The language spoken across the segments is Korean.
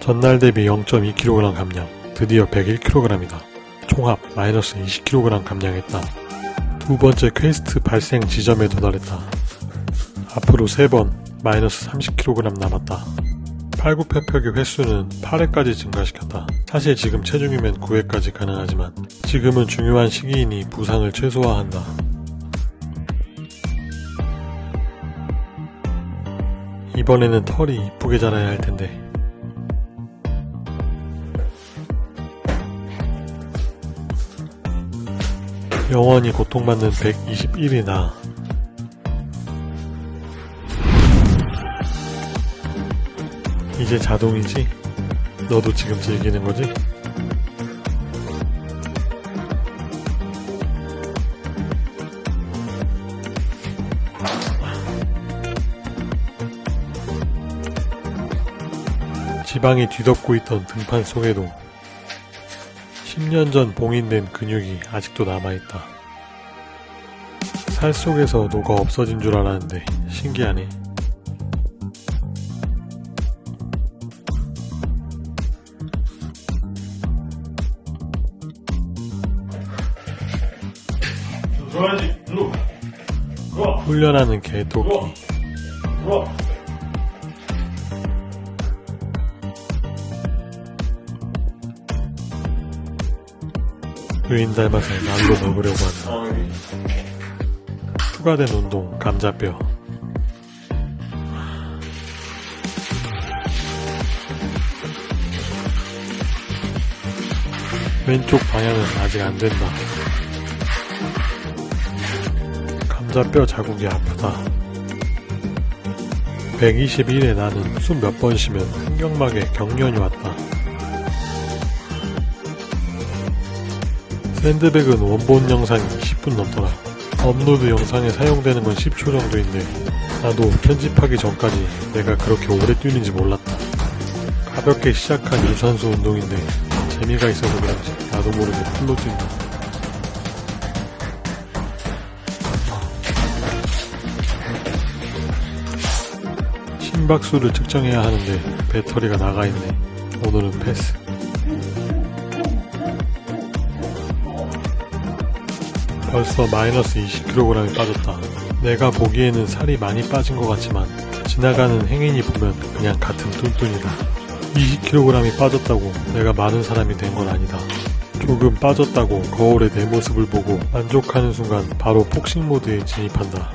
전날 대비 0.2kg 감량, 드디어 101kg이다. 총합 마이너스 20kg 감량했다. 두 번째 퀘스트 발생 지점에 도달했다. 앞으로 3번 마이너스 30kg 남았다. 팔굽혀펴기 횟수는 8회까지 증가시켰다. 사실 지금 체중이면 9회까지 가능하지만 지금은 중요한 시기이니 부상을 최소화한다. 이번에는 털이 이쁘게 자라야 할 텐데 영원히 고통받는 121이 나 이제 자동이지? 너도 지금 즐기는 거지? 지방이 뒤덮고 있던 등판 속에도 10년 전 봉인된 근육이 아직도 남아있다. 살 속에서 녹아 없어진 줄 알았는데 신기하네. 훈련하는 개토끼. 의인 닮아서 날로 먹으려고 한다. 추가된 운동 감자뼈. 왼쪽 방향은 아직 안 된다. 감자뼈 자국이 아프다. 121에 나는 숨 몇 번 쉬면 횡격막에 경련이 왔다. 샌드백은 원본 영상이 10분 넘더라. 업로드 영상에 사용되는 건 10초 정도 인데 나도 편집하기 전까지 내가 그렇게 오래 뛰는지 몰랐다. 가볍게 시작한 유산소 운동인데 재미가 있어서 그런지 나도 모르게 full로 뛴다. 심박수를 측정해야 하는데 배터리가 나가 있네. 오늘은 패스. 벌써 마이너스 20kg이 빠졌다. 내가 보기에는 살이 많이 빠진 것 같지만 지나가는 행인이 보면 그냥 같은 뚠뚠이다. 20kg이 빠졌다고 내가 마른 사람이 된 건 아니다. 조금 빠졌다고 거울에 내 모습을 보고 만족하는 순간 바로 폭식 모드에 진입한다.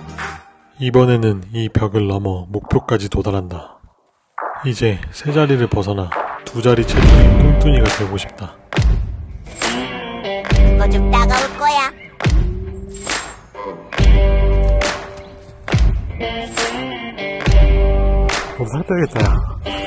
이번에는 이 벽을 넘어 목표까지 도달한다. 이제 세 자리를 벗어나 두 자리 체중의 뚠뚠이가 되고 싶다. 그거 좀 따가울 거야. 너살 빼겠다 야.